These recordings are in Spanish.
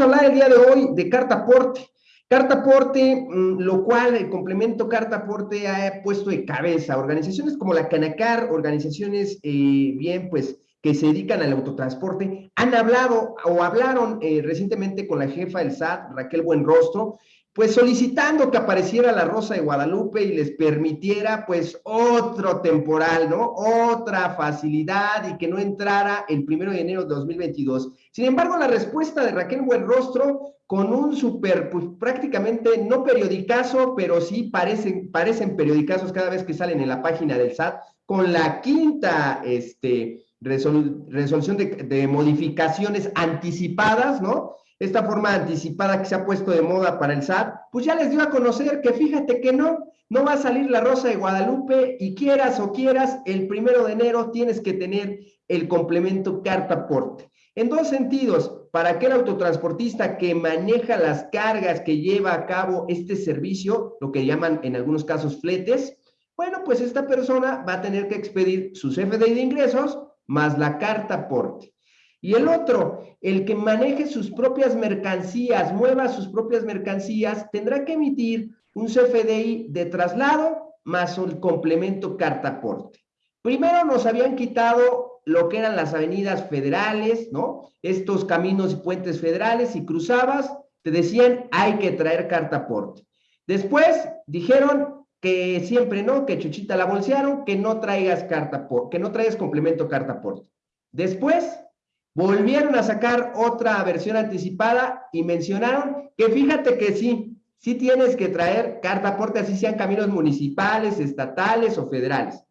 a hablar el día de hoy de carta aporte. Carta aporte, mm, lo cual el complemento carta aporte ha puesto de cabeza organizaciones como la Canacar, organizaciones eh, bien, pues, que se dedican al autotransporte, han hablado o hablaron eh, recientemente con la jefa del SAT, Raquel Buenrostro, pues solicitando que apareciera la Rosa de Guadalupe y les permitiera pues otro temporal, ¿no? Otra facilidad y que no entrara el primero de enero de 2022. Sin embargo, la respuesta de Raquel Buenrostro con un súper, pues prácticamente no periodicazo, pero sí parecen, parecen periodicazos cada vez que salen en la página del SAT, con la quinta este, resolución de modificaciones anticipadas, ¿no? Esta forma anticipada que se ha puesto de moda para el SAT, pues ya les dio a conocer que fíjate que no, no va a salir la Rosa de Guadalupe y quieras o quieras, el primero de enero tienes que tener el complemento carta aporte. En dos sentidos, para aquel autotransportista que maneja las cargas que lleva a cabo este servicio, lo que llaman en algunos casos fletes, bueno, pues esta persona va a tener que expedir su CFDI de ingresos más la carta aporte. Y el otro, el que maneje sus propias mercancías, mueva sus propias mercancías, tendrá que emitir un CFDI de traslado más un complemento cartaporte. Primero nos habían quitado lo que eran las avenidas federales, ¿no? Estos caminos y puentes federales y cruzabas, te decían hay que traer cartaporte. Después dijeron que siempre no, que Chuchita la bolsearon, que no traigas carta que no traigas complemento cartaporte. Después Volvieron a sacar otra versión anticipada y mencionaron que fíjate que sí, sí tienes que traer carta aporte, así sean caminos municipales, estatales o federales.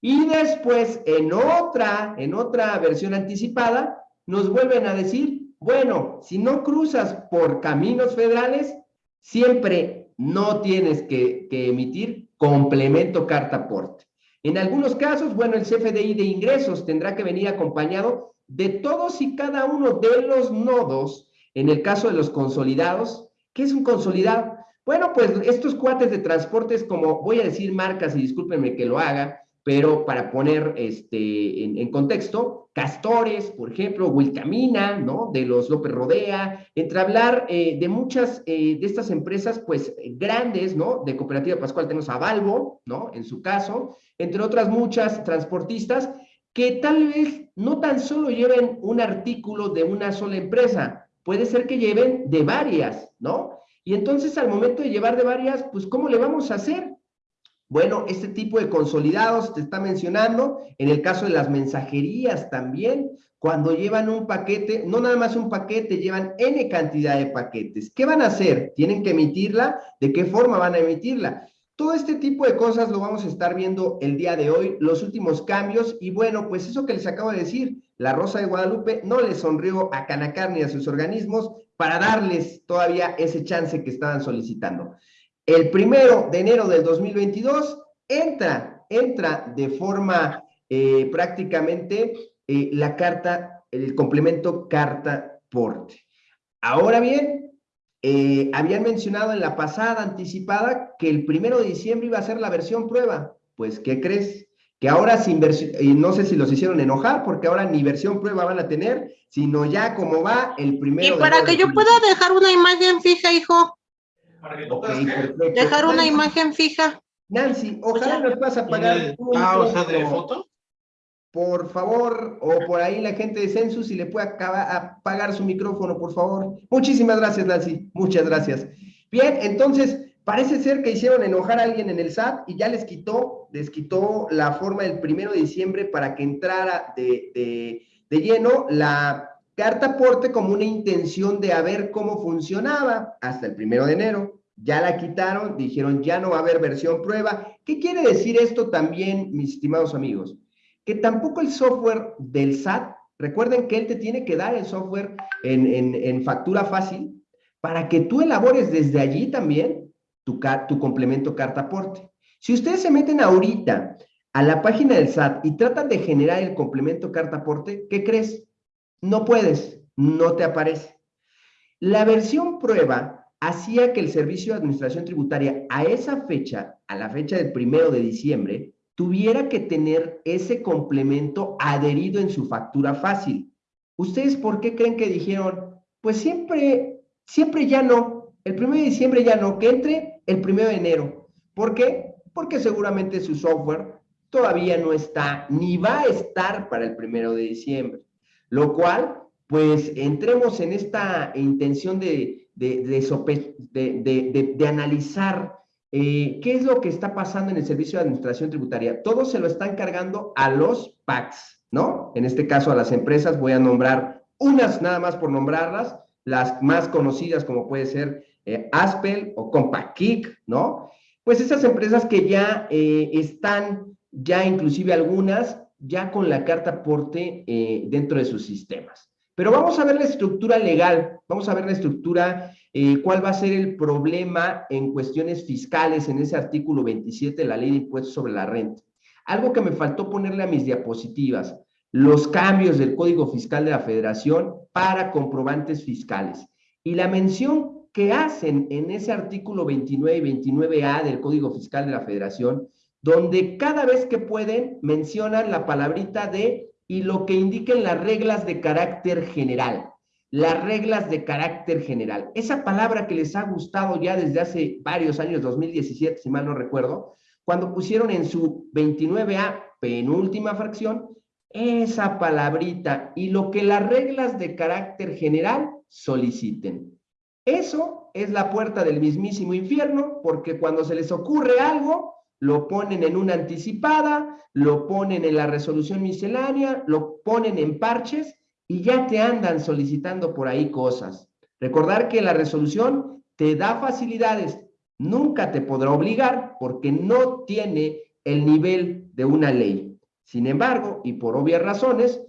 Y después, en otra, en otra versión anticipada, nos vuelven a decir, bueno, si no cruzas por caminos federales, siempre no tienes que, emitir complemento carta aporte. En algunos casos, bueno, el CFDI de ingresos tendrá que venir acompañado de todos y cada uno de los nodos, en el caso de los consolidados, ¿qué es un consolidado? Bueno, pues estos cuates de transportes, como voy a decir marcas y discúlpenme que lo haga, pero para poner este, en, contexto, Castores, por ejemplo, Wilcamina, ¿no? De los López Rodea, entre hablar eh, de muchas eh, de estas empresas, pues, grandes, ¿no? De Cooperativa Pascual tenemos a Valvo, ¿no? En su caso, entre otras muchas transportistas, que tal vez no tan solo lleven un artículo de una sola empresa, puede ser que lleven de varias, ¿no? Y entonces al momento de llevar de varias, pues ¿cómo le vamos a hacer? Bueno, este tipo de consolidados te está mencionando, en el caso de las mensajerías también, cuando llevan un paquete, no nada más un paquete, llevan N cantidad de paquetes. ¿Qué van a hacer? Tienen que emitirla, ¿de qué forma van a emitirla? Todo este tipo de cosas lo vamos a estar viendo el día de hoy, los últimos cambios, y bueno, pues eso que les acabo de decir, la Rosa de Guadalupe no les sonrió a Canacar ni a sus organismos para darles todavía ese chance que estaban solicitando. El primero de enero del 2022 entra, entra de forma eh, prácticamente eh, la carta, el complemento carta porte. Ahora bien, eh, habían mencionado en la pasada anticipada que el primero de diciembre iba a ser la versión prueba. Pues, ¿qué crees? Que ahora sin versión, y no sé si los hicieron enojar, porque ahora ni versión prueba van a tener, sino ya como va el primero. Y para que yo pueda dejar una imagen fija, hijo. dejar una imagen fija. Nancy, ojalá nos puedas apagar. pausa de foto? Por favor, o por ahí la gente de Census, si le puede apagar su micrófono, por favor. Muchísimas gracias, Nancy. Muchas gracias. Bien, entonces, parece ser que hicieron enojar a alguien en el SAT y ya les quitó, les quitó la forma del primero de diciembre para que entrara de, de lleno la carta aporte como una intención de a ver cómo funcionaba hasta el primero de enero. Ya la quitaron, dijeron ya no va a haber versión prueba. ¿Qué quiere decir esto también, mis estimados amigos? Que tampoco el software del SAT, recuerden que él te tiene que dar el software en, factura fácil para que tú elabores desde allí también tu, tu complemento carta aporte. Si ustedes se meten ahorita a la página del SAT y tratan de generar el complemento carta aporte, ¿qué crees? No puedes, no te aparece. La versión prueba hacía que el Servicio de Administración Tributaria a esa fecha, a la fecha del primero de diciembre, tuviera que tener ese complemento adherido en su factura fácil. ¿Ustedes por qué creen que dijeron, pues siempre, siempre ya no. El primero de diciembre ya no, que entre el primero de enero. ¿Por qué? Porque seguramente su software todavía no está, ni va a estar para el primero de diciembre. Lo cual, pues entremos en esta intención de, de, de, de analizar eh, ¿Qué es lo que está pasando en el Servicio de Administración Tributaria? Todo se lo están cargando a los PACs, ¿no? En este caso a las empresas, voy a nombrar unas nada más por nombrarlas, las más conocidas como puede ser eh, Aspel o Compackick, ¿no? Pues esas empresas que ya eh, están, ya inclusive algunas, ya con la carta aporte dentro de sus sistemas. Pero vamos a ver la estructura legal, vamos a ver la estructura eh, cuál va a ser el problema en cuestiones fiscales en ese artículo 27 de la ley de impuestos sobre la renta. Algo que me faltó ponerle a mis diapositivas, los cambios del Código Fiscal de la Federación para comprobantes fiscales. Y la mención que hacen en ese artículo 29 y 29A del Código Fiscal de la Federación, donde cada vez que pueden mencionan la palabrita de y lo que indiquen las reglas de carácter general las reglas de carácter general. Esa palabra que les ha gustado ya desde hace varios años, 2017, si mal no recuerdo, cuando pusieron en su 29A penúltima fracción, esa palabrita y lo que las reglas de carácter general soliciten. Eso es la puerta del mismísimo infierno, porque cuando se les ocurre algo, lo ponen en una anticipada, lo ponen en la resolución miscelánea, lo ponen en parches y ya te andan solicitando por ahí cosas. Recordar que la resolución te da facilidades, nunca te podrá obligar porque no tiene el nivel de una ley. Sin embargo, y por obvias razones,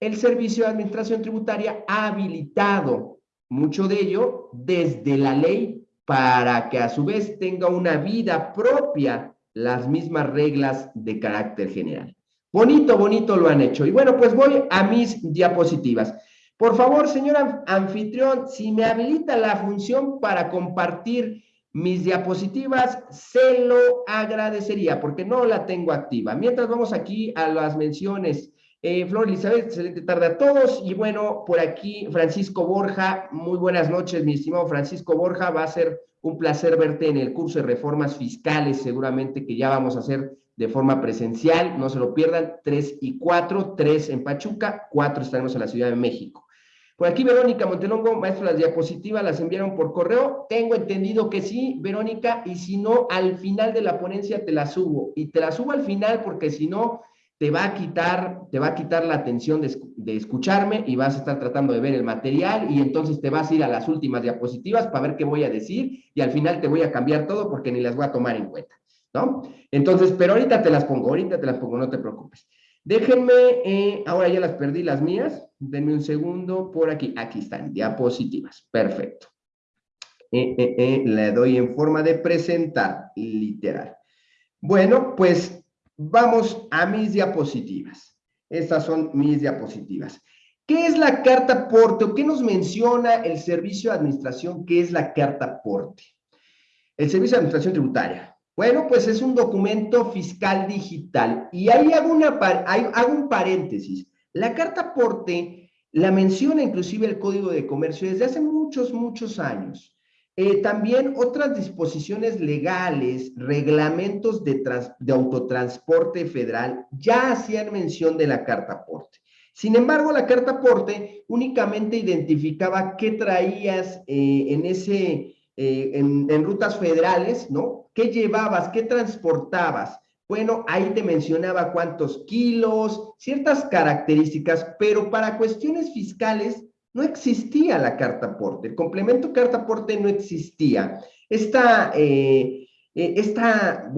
el Servicio de Administración Tributaria ha habilitado mucho de ello desde la ley para que a su vez tenga una vida propia las mismas reglas de carácter general. Bonito, bonito lo han hecho. Y bueno, pues voy a mis diapositivas. Por favor, señor anfitrión, si me habilita la función para compartir mis diapositivas, se lo agradecería porque no la tengo activa. Mientras vamos aquí a las menciones. Eh, Flor Elizabeth, excelente tarde a todos. Y bueno, por aquí Francisco Borja, muy buenas noches, mi estimado Francisco Borja. Va a ser un placer verte en el curso de reformas fiscales, seguramente que ya vamos a hacer de forma presencial, no se lo pierdan, 3 y 4, 3 en Pachuca, 4 estaremos en la Ciudad de México. Por aquí Verónica Montelongo, maestro, las diapositivas las enviaron por correo, tengo entendido que sí, Verónica, y si no, al final de la ponencia te la subo, y te la subo al final porque si no, te va a quitar, te va a quitar la atención de, de, escucharme y vas a estar tratando de ver el material y entonces te vas a ir a las últimas diapositivas para ver qué voy a decir y al final te voy a cambiar todo porque ni las voy a tomar en cuenta. ¿no? Entonces, pero ahorita te las pongo, ahorita te las pongo, no te preocupes. Déjenme, eh, ahora ya las perdí las mías, denme un segundo por aquí, aquí están, diapositivas, perfecto. Eh, eh, le doy en forma de presentar, literal. Bueno, pues vamos a mis diapositivas. Estas son mis diapositivas. ¿Qué es la carta aporte o qué nos menciona el Servicio de Administración? ¿Qué es la carta aporte? El Servicio de Administración Tributaria bueno, pues es un documento fiscal digital. Y ahí hago, una, hago un paréntesis. La carta aporte la menciona inclusive el Código de Comercio desde hace muchos, muchos años. Eh, también otras disposiciones legales, reglamentos de, de, autotransporte federal ya hacían mención de la carta aporte. Sin embargo, la carta aporte únicamente identificaba qué traías eh, en ese, eh, en, en, rutas federales, ¿no? ¿Qué llevabas? ¿Qué transportabas? Bueno, ahí te mencionaba cuántos kilos, ciertas características, pero para cuestiones fiscales no existía la carta aporte. El complemento carta aporte no existía. Esta, eh, eh, esta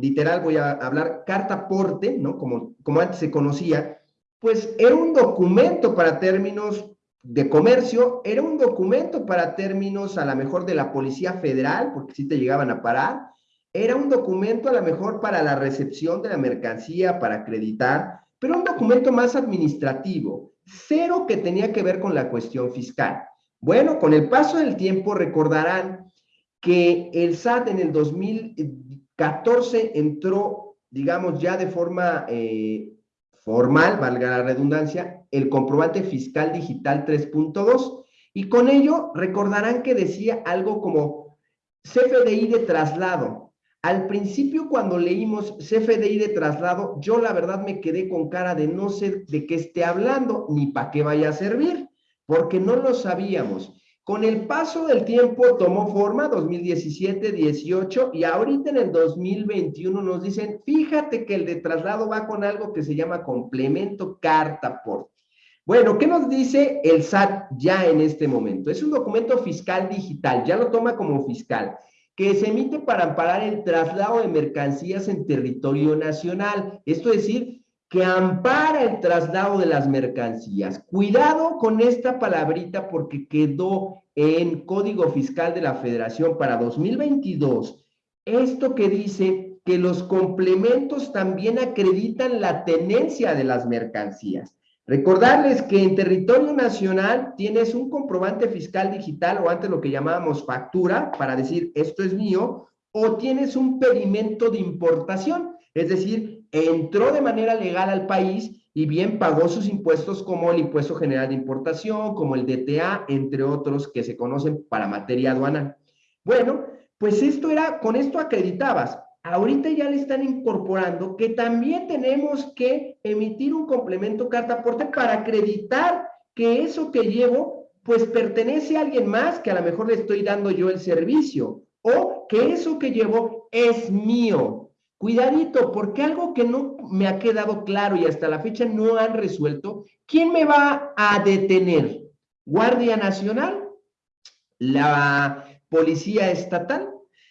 literal voy a hablar carta aporte, ¿no? Como, como antes se conocía, pues era un documento para términos de comercio, era un documento para términos a lo mejor de la Policía Federal, porque sí te llegaban a parar, era un documento a lo mejor para la recepción de la mercancía, para acreditar, pero un documento más administrativo, cero que tenía que ver con la cuestión fiscal. Bueno, con el paso del tiempo recordarán que el SAT en el 2014 entró, digamos, ya de forma eh, formal, valga la redundancia, el comprobante fiscal digital 3.2 Y con ello recordarán que decía algo como CFDI de traslado. Al principio cuando leímos CFDI de traslado, yo la verdad me quedé con cara de no sé de qué esté hablando ni para qué vaya a servir, porque no lo sabíamos. Con el paso del tiempo tomó forma 2017, 18 y ahorita en el 2021 nos dicen, fíjate que el de traslado va con algo que se llama complemento carta por. Bueno, ¿qué nos dice el SAT ya en este momento? Es un documento fiscal digital, ya lo toma como fiscal, que se emite para amparar el traslado de mercancías en territorio nacional. Esto es decir, que ampara el traslado de las mercancías. Cuidado con esta palabrita porque quedó en Código Fiscal de la Federación para 2022. Esto que dice que los complementos también acreditan la tenencia de las mercancías. Recordarles que en territorio nacional tienes un comprobante fiscal digital o antes lo que llamábamos factura para decir esto es mío o tienes un pedimento de importación, es decir, entró de manera legal al país y bien pagó sus impuestos como el impuesto general de importación, como el DTA, entre otros que se conocen para materia aduanal. Bueno, pues esto era, con esto acreditabas ahorita ya le están incorporando que también tenemos que emitir un complemento carta aporte para acreditar que eso que llevo pues pertenece a alguien más que a lo mejor le estoy dando yo el servicio o que eso que llevo es mío. Cuidadito, porque algo que no me ha quedado claro y hasta la fecha no han resuelto, ¿quién me va a detener? ¿Guardia Nacional? ¿La Policía Estatal?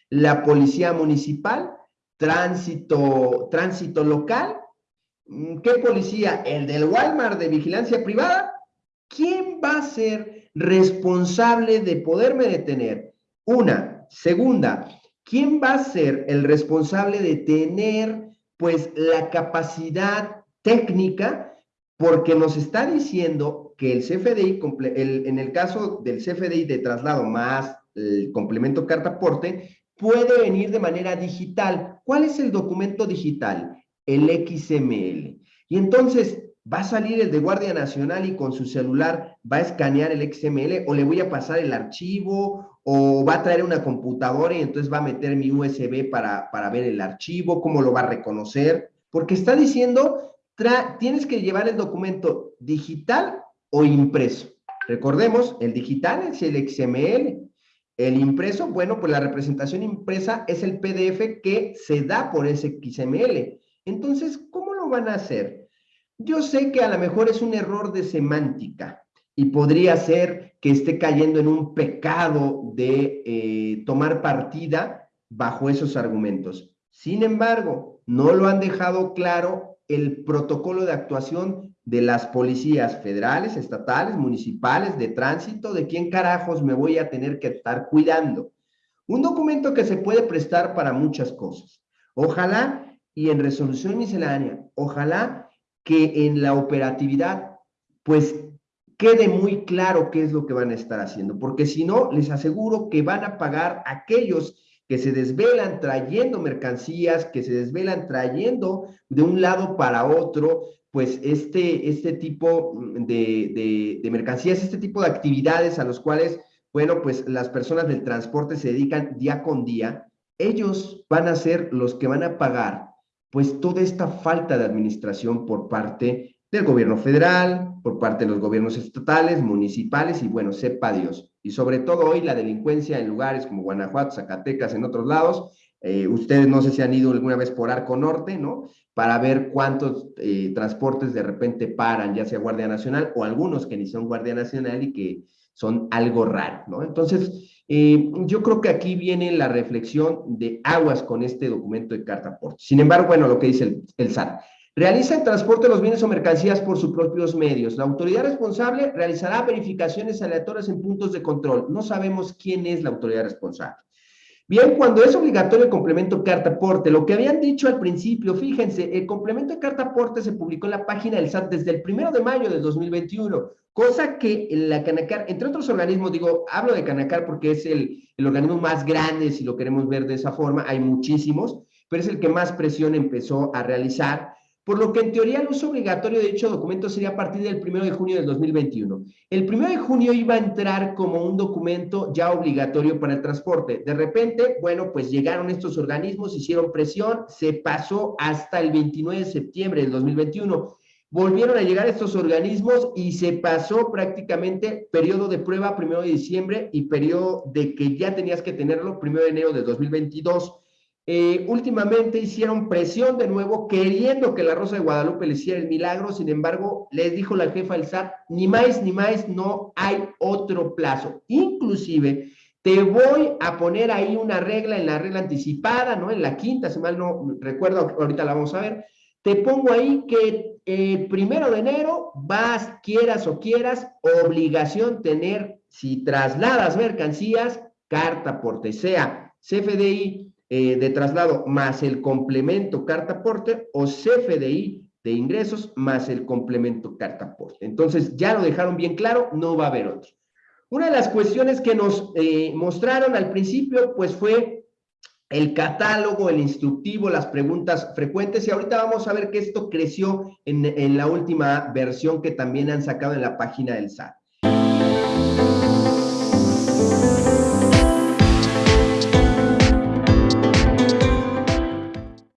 ¿La Policía Municipal? Tránsito, tránsito local. Mm, ¿Qué policía? ¿El del Walmart de vigilancia privada? ¿Quién va a ser responsable de poderme detener? Una. Segunda, ¿quién va a ser el responsable de tener, pues, la capacidad técnica? Porque nos está diciendo que el CFDI, en el caso del CFDI de traslado más el complemento carta aporte, puede venir de manera digital. ¿Cuál es el documento digital? El XML. Y entonces va a salir el de Guardia Nacional y con su celular va a escanear el XML o le voy a pasar el archivo o va a traer una computadora y entonces va a meter mi USB para, para ver el archivo, cómo lo va a reconocer, porque está diciendo, tienes que llevar el documento digital o impreso. Recordemos, el digital es el XML, el impreso, bueno, pues la representación impresa es el PDF que se da por ese XML. Entonces, ¿cómo lo van a hacer? Yo sé que a lo mejor es un error de semántica y podría ser que esté cayendo en un pecado de eh, tomar partida bajo esos argumentos. Sin embargo, no lo han dejado claro el protocolo de actuación de las policías federales, estatales, municipales, de tránsito, de quién carajos me voy a tener que estar cuidando. Un documento que se puede prestar para muchas cosas. Ojalá, y en resolución miscelánea, ojalá que en la operatividad, pues quede muy claro qué es lo que van a estar haciendo, porque si no, les aseguro que van a pagar aquellos que se desvelan trayendo mercancías, que se desvelan trayendo de un lado para otro, pues este, este tipo de, de, mercancías, este tipo de actividades a los cuales, bueno, pues las personas del transporte se dedican día con día, ellos van a ser los que van a pagar pues toda esta falta de administración por parte del gobierno federal, por parte de los gobiernos estatales, municipales y bueno, sepa Dios. Y sobre todo hoy la delincuencia en lugares como Guanajuato, Zacatecas, en otros lados, eh, ustedes no sé si han ido alguna vez por Arco Norte, ¿no? Para ver cuántos eh, transportes de repente paran, ya sea Guardia Nacional o algunos que ni son Guardia Nacional y que son algo raro, ¿no? Entonces, eh, yo creo que aquí viene la reflexión de aguas con este documento de carta. Sin embargo, bueno, lo que dice el, el SAT. Realiza el transporte de los bienes o mercancías por sus propios medios. La autoridad responsable realizará verificaciones aleatorias en puntos de control. No sabemos quién es la autoridad responsable. Bien, cuando es obligatorio el complemento carta aporte, lo que habían dicho al principio, fíjense, el complemento carta aporte se publicó en la página del SAT desde el primero de mayo de 2021, cosa que la Canacar, entre otros organismos, digo, hablo de Canacar porque es el, el organismo más grande, si lo queremos ver de esa forma, hay muchísimos, pero es el que más presión empezó a realizar, por lo que en teoría el uso obligatorio de dicho documento sería a partir del 1 de junio del 2021. El 1 de junio iba a entrar como un documento ya obligatorio para el transporte. De repente, bueno, pues llegaron estos organismos, hicieron presión, se pasó hasta el 29 de septiembre del 2021 volvieron a llegar estos organismos y se pasó prácticamente periodo de prueba primero de diciembre y periodo de que ya tenías que tenerlo primero de enero de 2022. Eh, últimamente hicieron presión de nuevo queriendo que la Rosa de Guadalupe le hiciera el milagro, sin embargo, les dijo la jefa del SAT, ni más ni más, no hay otro plazo. Inclusive, te voy a poner ahí una regla en la regla anticipada, ¿no? En la quinta, si mal no recuerdo, ahorita la vamos a ver, te pongo ahí que el primero de enero vas, quieras o quieras, obligación tener, si trasladas mercancías, carta porte, sea CFDI eh, de traslado más el complemento carta porte o CFDI de ingresos más el complemento carta porte. Entonces, ya lo dejaron bien claro, no va a haber otro. Una de las cuestiones que nos eh, mostraron al principio, pues fue el catálogo, el instructivo, las preguntas frecuentes y ahorita vamos a ver que esto creció en, en la última versión que también han sacado en la página del SAT.